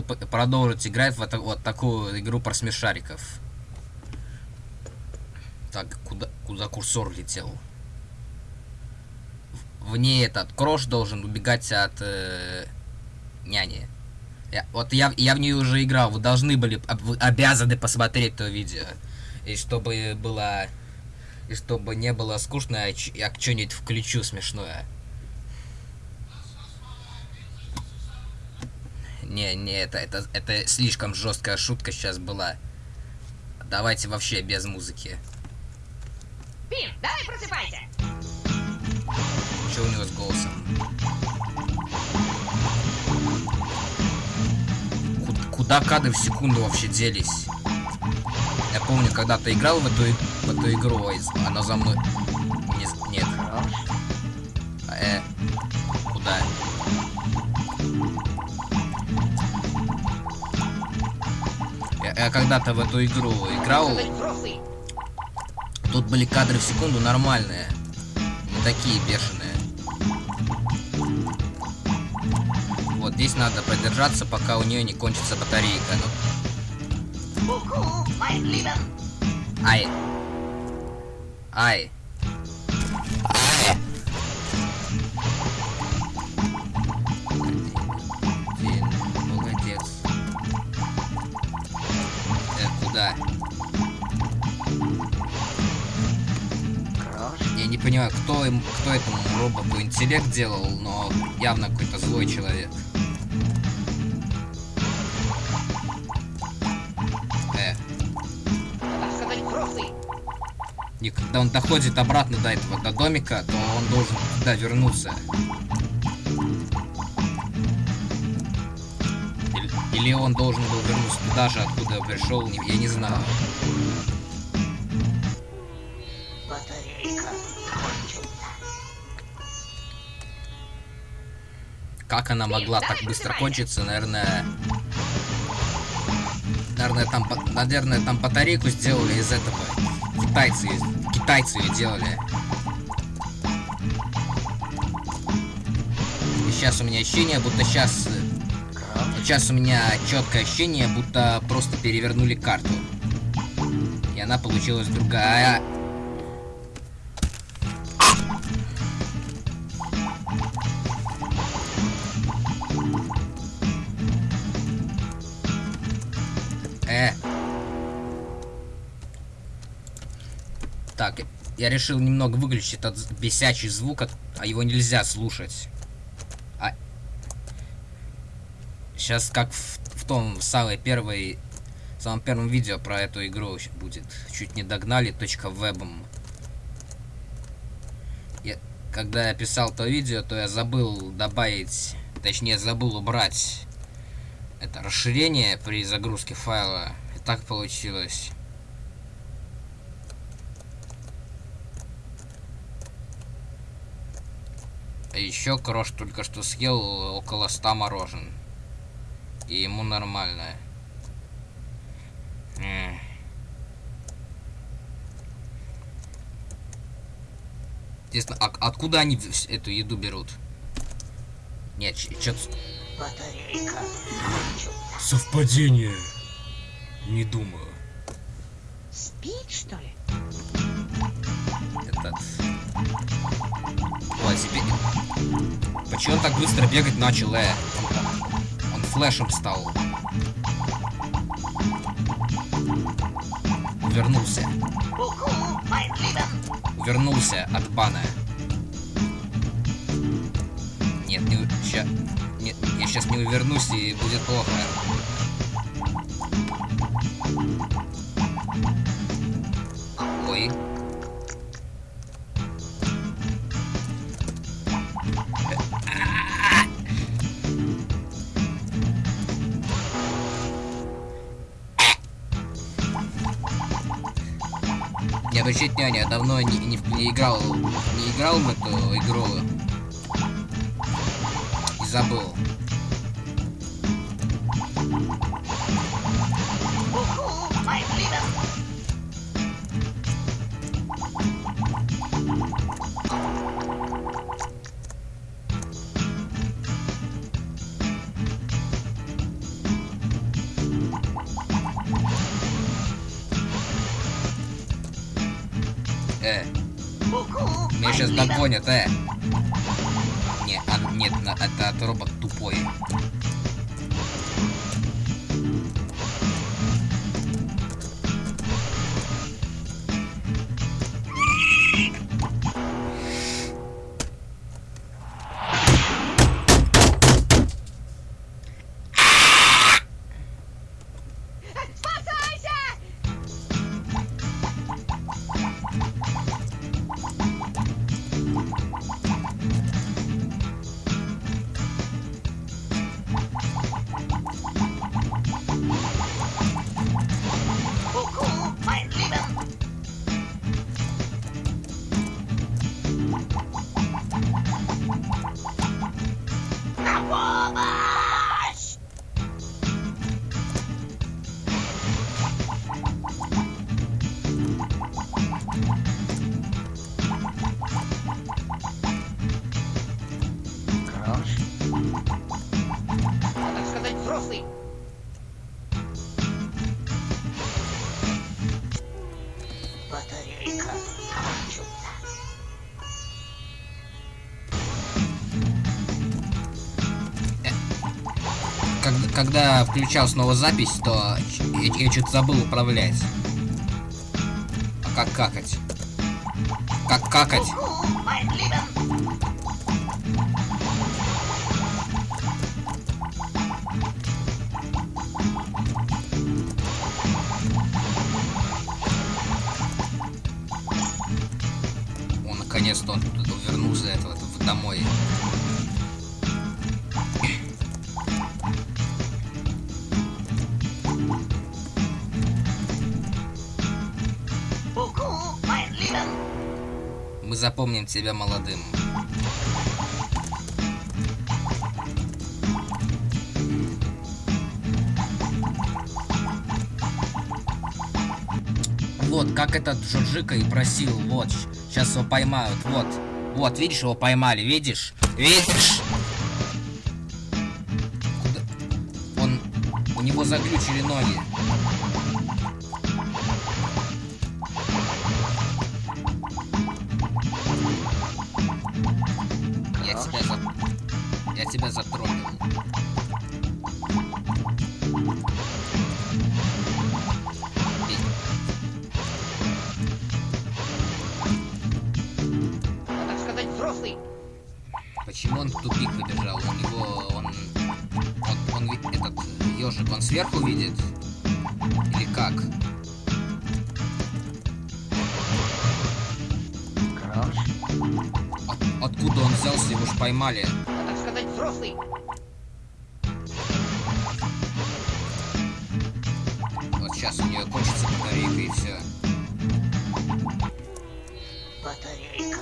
попросил продолжить играть в это, вот такую игру про смешариков. Так, куда, куда курсор летел? В ней этот крош должен убегать от э, няни. Я, вот я, я в нее уже играл, вы должны были, вы обязаны посмотреть то видео. И чтобы было, и чтобы не было скучно, я, я что-нибудь включу смешное. Не, не, это, это, это слишком жесткая шутка сейчас была. Давайте вообще без музыки. Пин, давай просыпайся. Что у него с голосом? Куда, куда кадры в секунду вообще делись? Я помню, когда ты играл в эту, в эту игру, она за мной... Не, нет. Э, куда? Я когда-то в эту игру играл. Тут были кадры в секунду нормальные. Не такие бешеные. Вот здесь надо продержаться, пока у нее не кончится батарейка. Ну. Ай. Ай. Куда? Я не понимаю, кто, им, кто этому роботу интеллект делал, но явно какой-то злой человек. Э. И когда он доходит обратно до этого, до домика, то он должен туда вернуться. Или, он должен был вернуться туда же, откуда пришел, я не знаю. Как она могла так быстро кончиться, наверное... Наверное, там, наверное, там батарейку сделали из этого. Китайцы, китайцы ее делали. И сейчас у меня ощущение, будто сейчас... Сейчас у меня четкое ощущение, будто просто перевернули карту. И она получилась другая. Э. Так, я решил немного выключить этот бесячий звук, а его нельзя слушать. А... Сейчас как в, в том в самой первой, в самом первом видео про эту игру будет. Чуть не догнали, вебом. Я, когда я писал то видео, то я забыл добавить, точнее забыл убрать это расширение при загрузке файла. И так получилось. А еще Крош только что съел около 100 морожен. И ему нормально. Интересно, а откуда они эту еду берут? Нет, что-то... Батарейка. Совпадение. Не думаю. Спит, что ли? Этот... Ой, теперь... Почему он так быстро бегать начал, э? Флешем стал. Вернулся. Вернулся от бана. Нет, не... Ща... Нет, я сейчас не увернусь и будет плохо. Не обращайте внимания, я давно не, не, не играл не играл в эту игру и забыл. Э, меня сейчас догонят, э. Не, а, нет, на- это робот тупой. Взрослый. Батарейка кончится. Как- когда включал снова запись, то ч- я, что-то забыл управлять. А как какать? Как какать? Наконец-то он вернулся этого, домой. Мы запомним тебя молодым. Вот, как этот Джорджика и просил, вот, сейчас его поймают, вот. Вот, видишь, его поймали, видишь? Видишь? Куда? Он... У него заглючили ноги. Я тебя за... Я тебя затроллил. Почему он тупик выбежал? У него он... Он, он ви- этот ежик, он сверху видит? Или как? Крош? От- откуда он взялся, его ж поймали. Так сказать, взрослый. Вот сейчас у нее кончится батарейка и все. Батарейка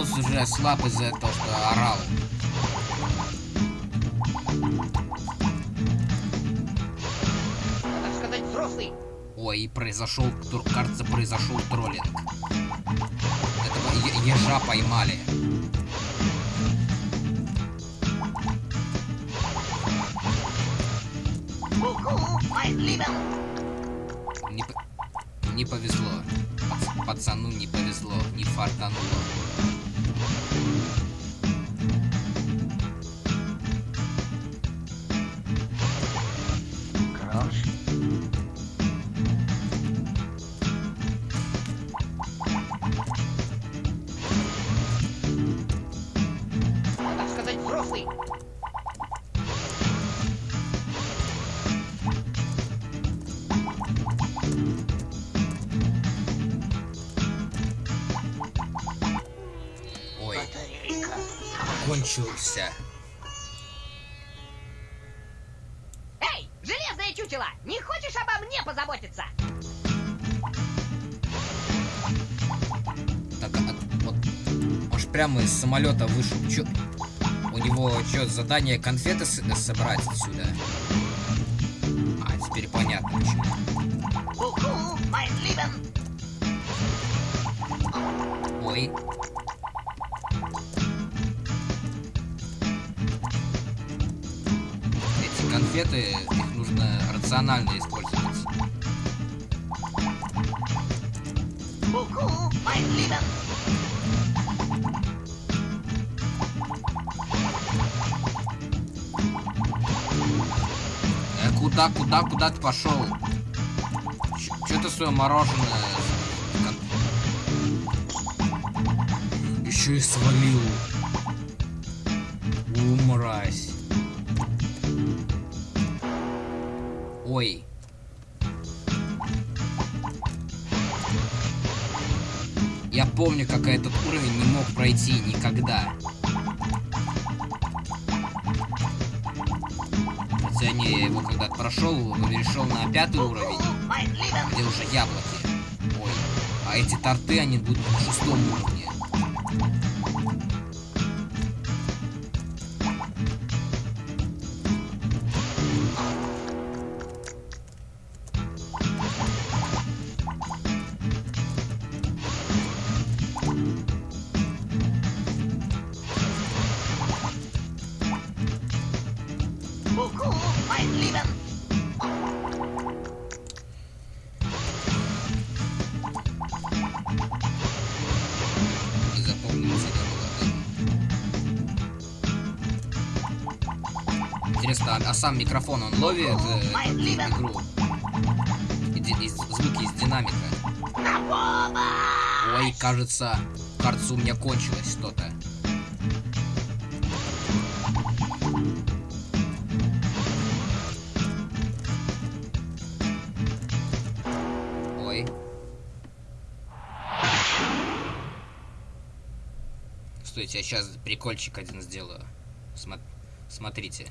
голос уже слаб из-за того, что орал. Так сказать, взрослый. Ой, произошел, кажется, произошел троллинг. Этого ежа поймали. Не, по- не повезло. Пац- пацану не повезло, не фартануло. Кончился. Эй, железное чучело, не хочешь обо мне позаботиться? Так прямо из самолета вышел. Чё? У него что, задание конфеты с- собрать отсюда? А, теперь понятно почему. Ой. Конфеты, их нужно рационально использовать. Э, куда, куда, куда ты пошел? Че ты свое мороженое? Еще и свалил. У, Ой. Я помню, как я этот уровень не мог пройти никогда. Хотя не, я его когда прошел, перешел на пятый уровень, где уже яблоки. Ой. А эти торты, они будут на шестом уровне. Интересно, а, сам микрофон он ловит э, игру? И и звуки из динамика. Ой, кажется, кажется, у меня кончилось что-то. Ой. Стойте, я сейчас прикольчик один сделаю. Смо- Смотрите.